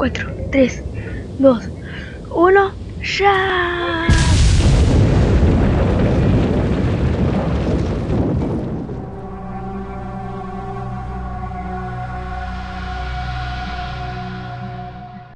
4, 3, 2, 1, ¡ya!